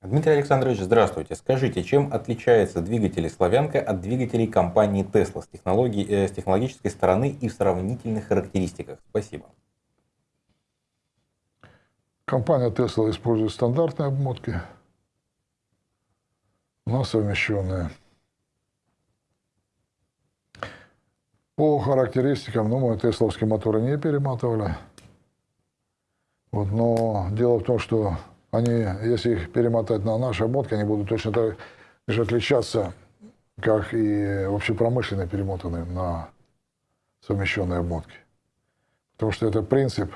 Дмитрий Александрович, здравствуйте. Скажите, чем отличаются двигатели «Славянка» от двигателей компании Tesla с, технологии, э, с технологической стороны и в сравнительных характеристиках? Спасибо. Компания Tesla использует стандартные обмотки, но совмещенные. По характеристикам, ну, мы тесловские моторы не перематывали. Вот, но дело в том, что они, если их перемотать на наши обмотки, они будут точно так же отличаться, как и общепромышленные перемотанные на совмещенные обмотки. Потому что это принцип,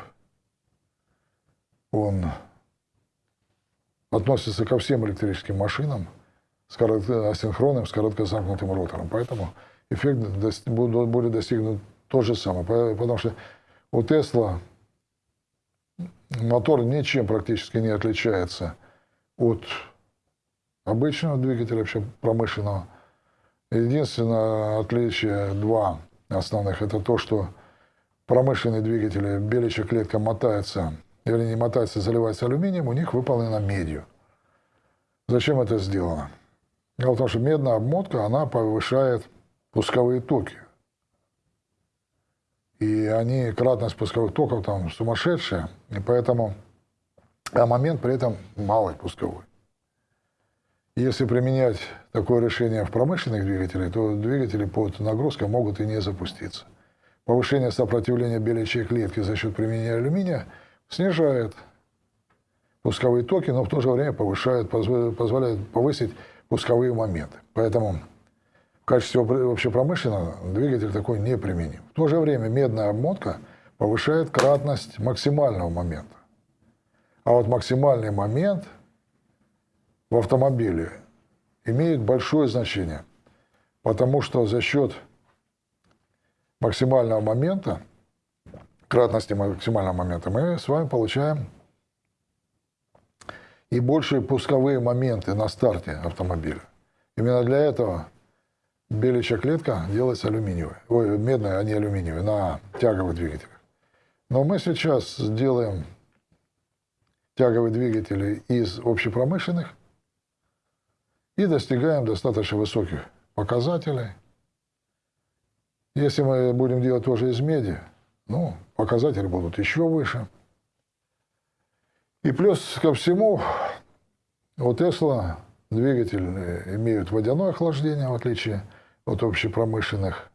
он относится ко всем электрическим машинам с коротко, асинхронным, с короткозамкнутым ротором. Поэтому эффект будет достигнут тот же самый. Потому что у Тесла мотор ничем практически не отличается от обычного двигателя, вообще промышленного. Единственное отличие, два основных, это то, что промышленные двигатели, беличья клетка мотается, или не мотается, заливается алюминием, у них выполнена медью. Зачем это сделано? Дело в том, что медная обмотка, она повышает пусковые токи. И они, кратность пусковых токов там сумасшедшая, и поэтому, а момент при этом малый пусковой. Если применять такое решение в промышленных двигателях, то двигатели под нагрузкой могут и не запуститься. Повышение сопротивления беличьей клетки за счет применения алюминия снижает пусковые токи, но в то же время повышает, позволяет повысить пусковые моменты. Поэтому качестве общепромышленного двигатель такой не применим. В то же время медная обмотка повышает кратность максимального момента. А вот максимальный момент в автомобиле имеет большое значение, потому что за счет максимального момента, кратности максимального момента, мы с вами получаем и большие пусковые моменты на старте автомобиля. Именно для этого беличья клетка делается алюминиевая, ой, медная, а не алюминиевая, на тяговых двигателях. Но мы сейчас делаем тяговые двигатели из общепромышленных и достигаем достаточно высоких показателей. Если мы будем делать тоже из меди, ну, показатели будут еще выше. И плюс ко всему, у Тесла двигатель имеют водяное охлаждение, в отличие от общепромышленных,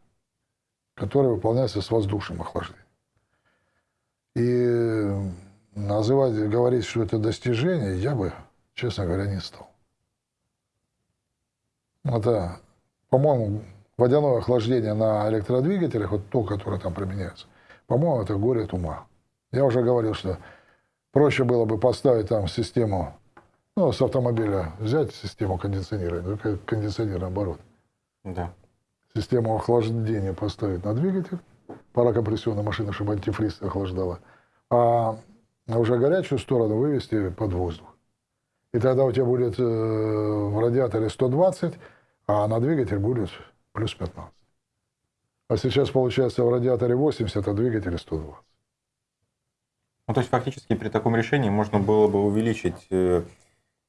которые выполняются с воздушным охлаждением. И называть, говорить, что это достижение, я бы, честно говоря, не стал. Это, по-моему, водяное охлаждение на электродвигателях, вот то, которое там применяется, по-моему, это горе от ума. Я уже говорил, что проще было бы поставить там систему, ну, с автомобиля взять систему кондиционирования, ну, кондиционер наоборот, да. Систему охлаждения поставить на двигатель, парокомпрессионная машина, чтобы антифриз охлаждала, а уже горячую сторону вывести под воздух. И тогда у тебя будет э, в радиаторе 120, а на двигатель будет плюс 15. А сейчас получается в радиаторе 80, а двигателе 120. Ну, то есть фактически при таком решении можно было бы увеличить э,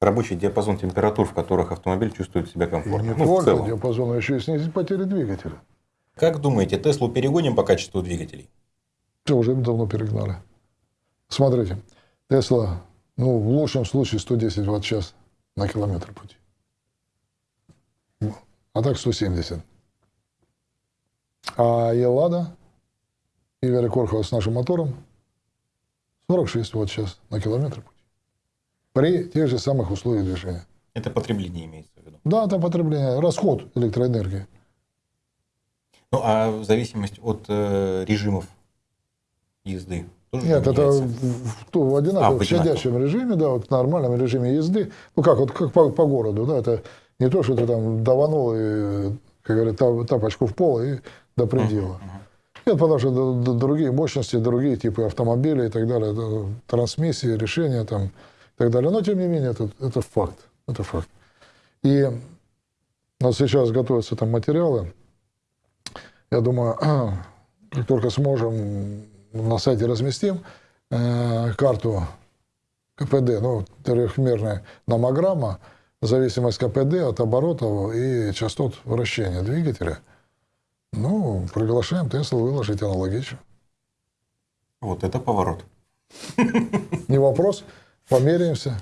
рабочий диапазон температур, в которых автомобиль чувствует себя комфортно. И не ну, только диапазон, а еще и снизить потери двигателя. Как думаете, Теслу перегоним по качеству двигателей? Все, уже давно перегнали. Смотрите, Тесла, ну, в лучшем случае 110 ватт-час на километр пути. А так 170. А Елада, Игоря Корхова с нашим мотором 46 ватт-час на километр пути при тех же самых условиях движения. Это потребление имеется в виду? Да, это потребление, расход электроэнергии. Ну, а в зависимости от э, режимов езды? Тоже Нет, это в, в, в одинаковом, а, в щадящем режиме, да, вот в нормальном режиме езды. Ну, как вот как по, по городу, да, это не то, что ты там даванул, и, как говорят, тапочку в пол и до предела. Uh-huh, uh-huh. Нет, потому что другие мощности, другие типы автомобилей и так далее, трансмиссии, решения там так далее. Но, тем не менее, это, это факт. Это факт. И у нас сейчас готовятся там материалы. Я думаю, как только сможем, на сайте разместим э, карту КПД, ну, трехмерная номограмма, зависимость КПД от оборотов и частот вращения двигателя. Ну, приглашаем Тесла выложить аналогично. Вот это поворот. Не вопрос. Померяемся.